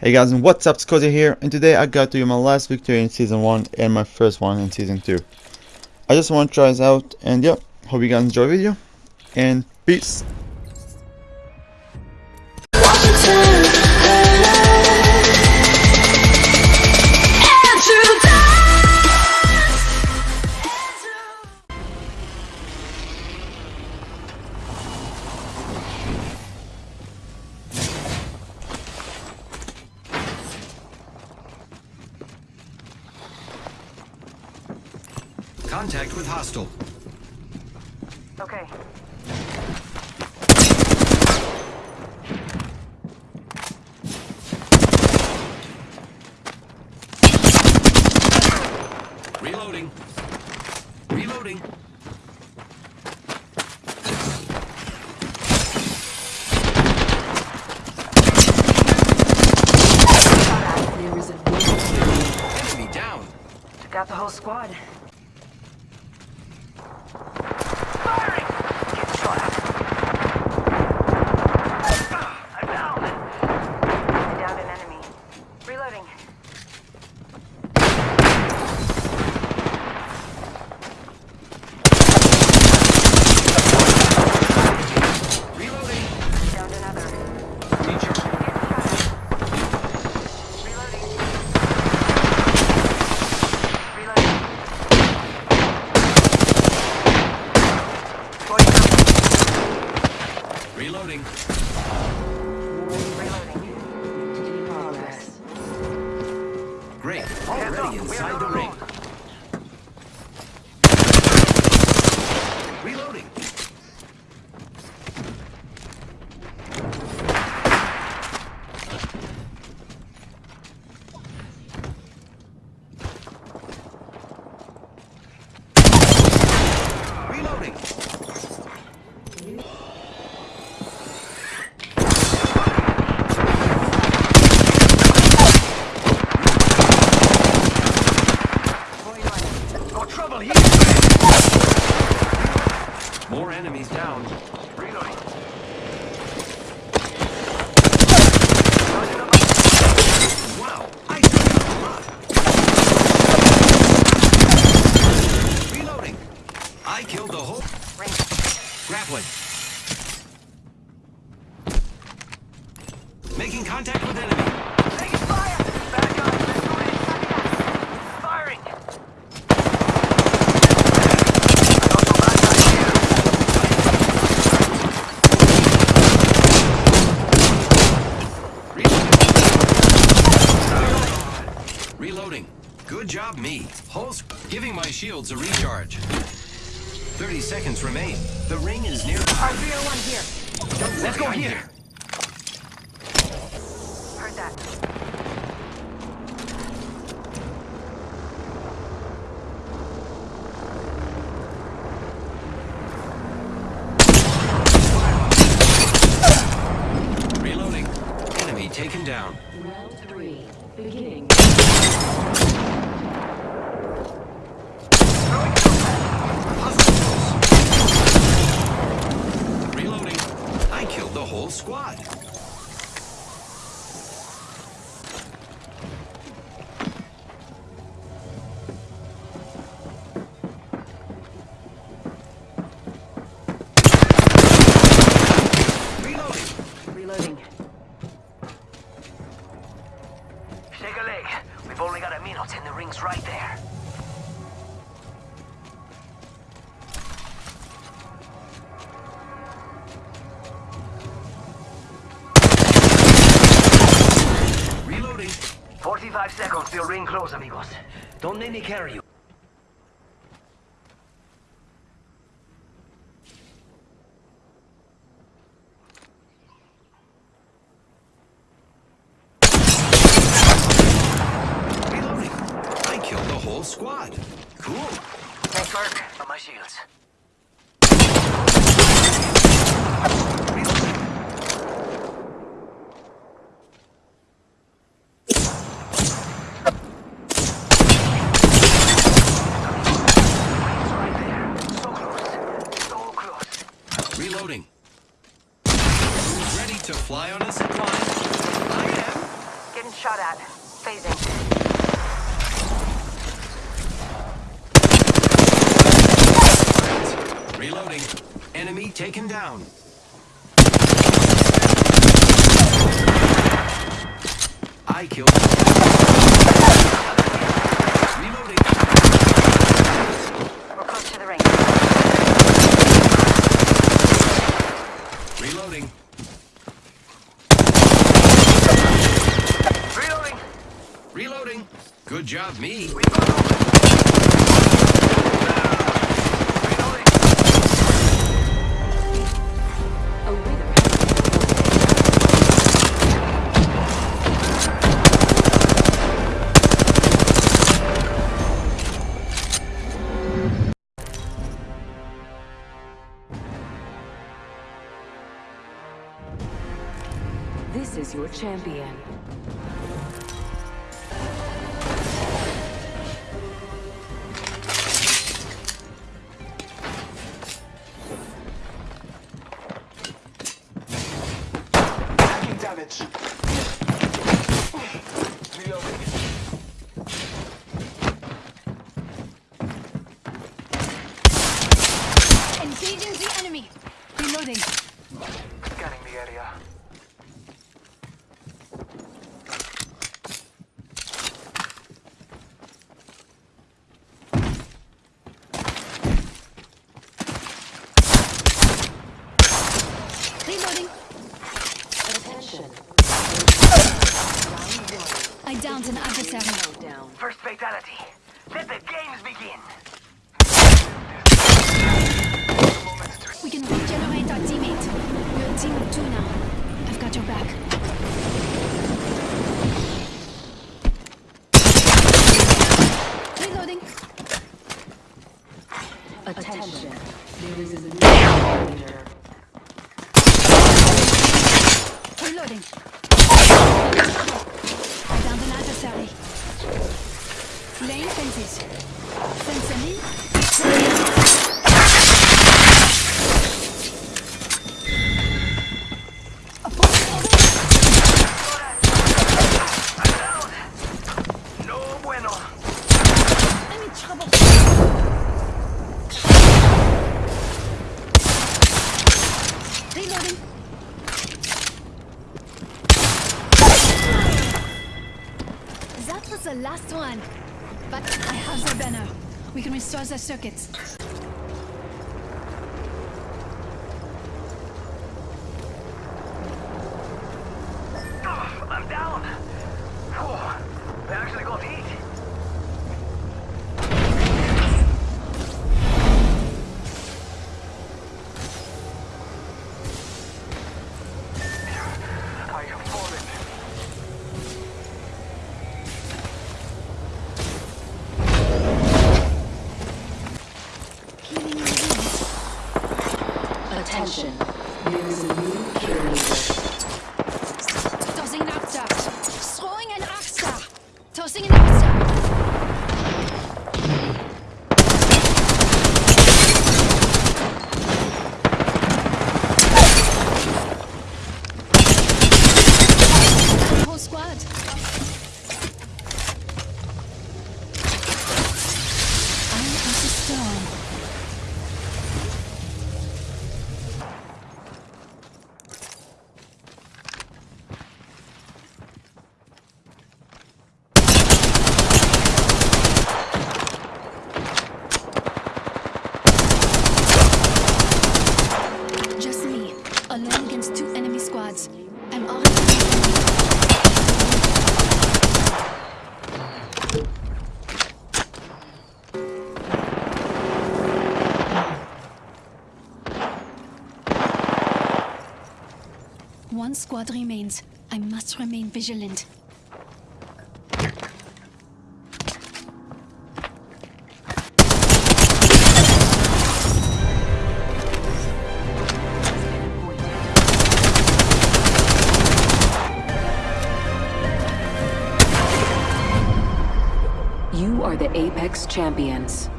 Hey guys and what's up, Scotty here and today I got to you my last victory in season 1 and my first one in season 2. I just want to try this out and yeah, hope you guys enjoy the video and peace. Contact hostile. Okay. Reloading. Reloading. There is a Enemy down. Got the whole squad. Shields a recharge. 30 seconds remain. The ring is near. R301 here. Let's go here. Heard that. Reloading. Enemy taken down. Only got a minute and the ring's right there. Reloading. 45 seconds till ring close, amigos. Don't let me carry you. Reloading. I killed the whole squad. Cool. Nice work. On my shields. Reloading. Who's ready to fly on a zip line? I am. Getting shot at. Phasing. Reloading. Enemy taken down. I killed. Reloading. We're close to the ring. Reloading. Reloading. Reloading. Job, me. This is your champion. Damage. First. Let the games begin. We can regenerate our teammate. We're a team of two now. I've got your back. Reloading. Attention. There is a new leader. Reloading. That was the last one. But I have the banner. We can restore the circuits. Attention. There is a new kill One squad remains. I must remain vigilant. You are the Apex Champions.